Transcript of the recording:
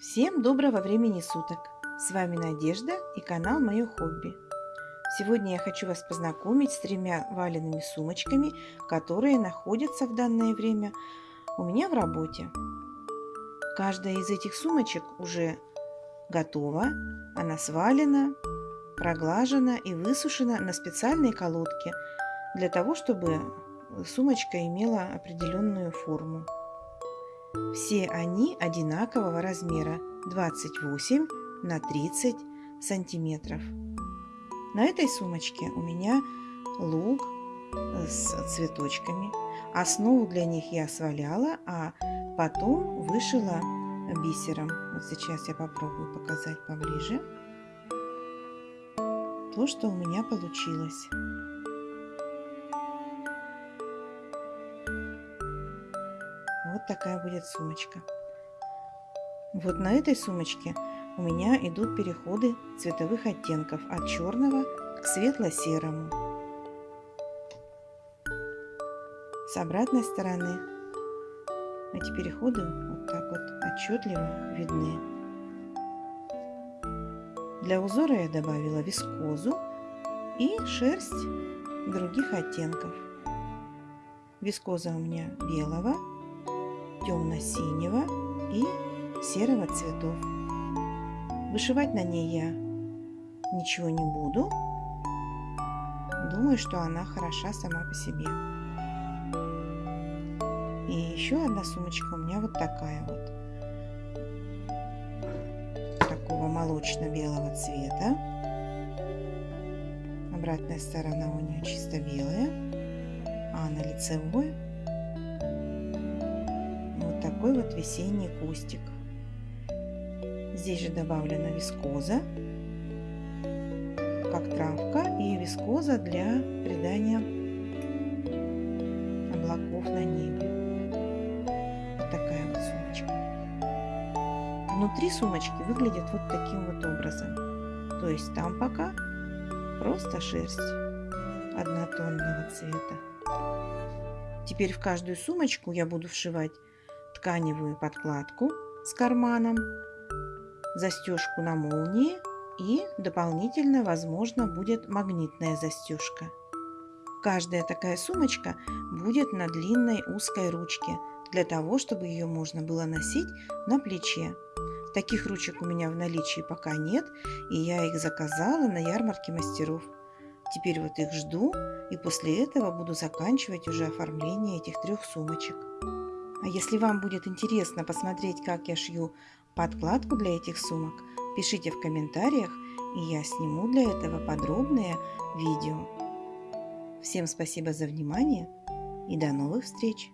Всем доброго времени суток! С вами Надежда и канал Мое Хобби. Сегодня я хочу вас познакомить с тремя валенными сумочками, которые находятся в данное время у меня в работе. Каждая из этих сумочек уже готова, она свалена, проглажена и высушена на специальной колодке для того, чтобы сумочка имела определенную форму. Все они одинакового размера 28 на 30 сантиметров. На этой сумочке у меня лук с цветочками. Основу для них я сваляла, а потом вышила бисером. Вот сейчас я попробую показать поближе то, что у меня получилось. Такая будет сумочка. Вот на этой сумочке у меня идут переходы цветовых оттенков от черного к светло-серому. С обратной стороны эти переходы вот так вот отчетливо видны. Для узора я добавила вискозу и шерсть других оттенков. Вискоза у меня белого, темно-синего и серого цветов. Вышивать на ней я ничего не буду. Думаю, что она хороша сама по себе. И еще одна сумочка у меня вот такая вот. Такого молочно-белого цвета. Обратная сторона у нее чисто белая, а на лицевой такой вот весенний кустик. Здесь же добавлена вискоза, как травка, и вискоза для придания облаков на небе. Вот такая вот сумочка. Внутри сумочки выглядит вот таким вот образом. То есть там пока просто шерсть однотонного цвета. Теперь в каждую сумочку я буду вшивать тканевую подкладку с карманом, застежку на молнии и дополнительно, возможно, будет магнитная застежка. Каждая такая сумочка будет на длинной узкой ручке, для того, чтобы ее можно было носить на плече. Таких ручек у меня в наличии пока нет, и я их заказала на ярмарке мастеров. Теперь вот их жду, и после этого буду заканчивать уже оформление этих трех сумочек. А если вам будет интересно посмотреть, как я шью подкладку для этих сумок, пишите в комментариях, и я сниму для этого подробное видео. Всем спасибо за внимание и до новых встреч!